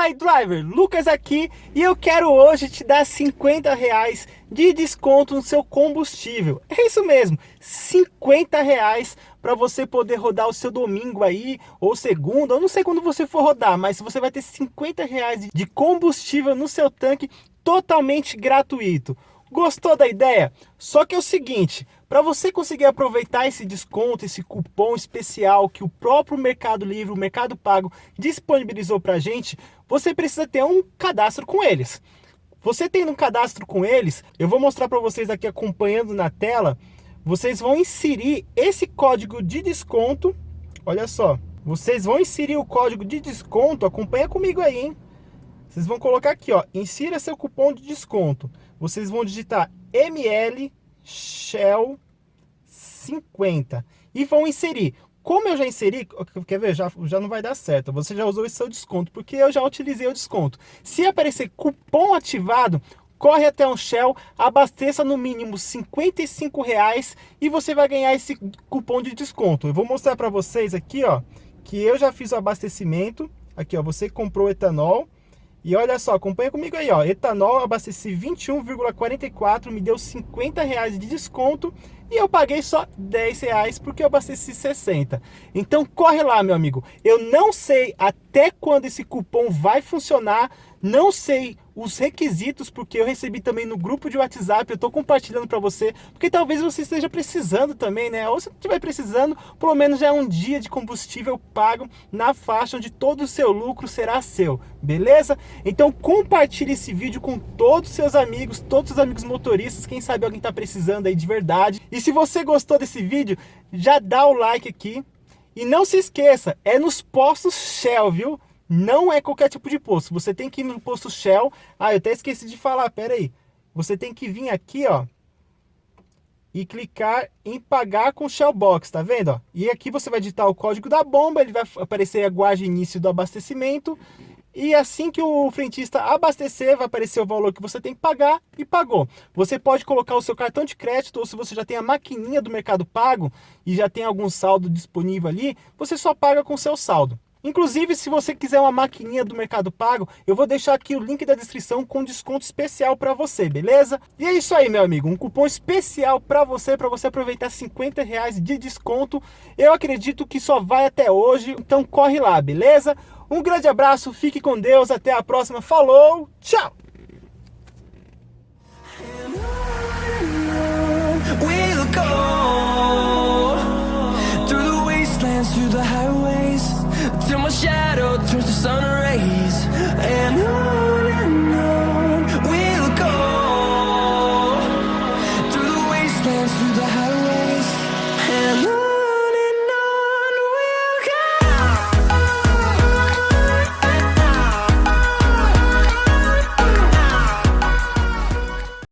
Fala aí, driver! Lucas aqui e eu quero hoje te dar 50 reais de desconto no seu combustível. É isso mesmo, 50 reais para você poder rodar o seu domingo aí, ou segunda, ou não sei quando você for rodar, mas você vai ter 50 reais de combustível no seu tanque totalmente gratuito. Gostou da ideia? Só que é o seguinte, para você conseguir aproveitar esse desconto, esse cupom especial que o próprio Mercado Livre, o Mercado Pago disponibilizou para a gente, você precisa ter um cadastro com eles. Você tendo um cadastro com eles, eu vou mostrar para vocês aqui acompanhando na tela, vocês vão inserir esse código de desconto, olha só, vocês vão inserir o código de desconto, acompanha comigo aí, hein? Vocês vão colocar aqui, ó, insira seu cupom de desconto. Vocês vão digitar ML Shell 50 e vão inserir. Como eu já inseri, quer ver, já, já não vai dar certo, você já usou esse seu desconto, porque eu já utilizei o desconto. Se aparecer cupom ativado, corre até um Shell, abasteça no mínimo 55 reais e você vai ganhar esse cupom de desconto. Eu vou mostrar para vocês aqui, ó, que eu já fiz o abastecimento. Aqui, ó, você comprou etanol, e olha só, acompanha comigo aí, ó. Etanol, abasteci 21,44, me deu 50 reais de desconto e eu paguei só 10 reais porque eu abasteci 60. Então corre lá, meu amigo. Eu não sei até quando esse cupom vai funcionar, não sei os requisitos, porque eu recebi também no grupo de WhatsApp, eu estou compartilhando para você, porque talvez você esteja precisando também, né? Ou se estiver precisando, pelo menos já é um dia de combustível pago na faixa onde todo o seu lucro será seu, beleza? Então compartilhe esse vídeo com todos os seus amigos, todos os amigos motoristas, quem sabe alguém está precisando aí de verdade. E se você gostou desse vídeo, já dá o like aqui. E não se esqueça, é nos postos Shell, viu? Não é qualquer tipo de posto. Você tem que ir no posto Shell. Ah, eu até esqueci de falar, pera aí. Você tem que vir aqui, ó. E clicar em pagar com Shell Box, tá vendo? Ó? E aqui você vai digitar o código da bomba, ele vai aparecer a guarda início do abastecimento. E assim que o frentista abastecer, vai aparecer o valor que você tem que pagar e pagou. Você pode colocar o seu cartão de crédito ou se você já tem a maquininha do Mercado Pago e já tem algum saldo disponível ali, você só paga com seu saldo. Inclusive, se você quiser uma maquininha do Mercado Pago, eu vou deixar aqui o link da descrição com desconto especial para você, beleza? E é isso aí, meu amigo, um cupom especial para você, para você aproveitar 50 reais de desconto. Eu acredito que só vai até hoje, então corre lá, beleza? Um grande abraço, fique com Deus, até a próxima, falou, tchau! Through the the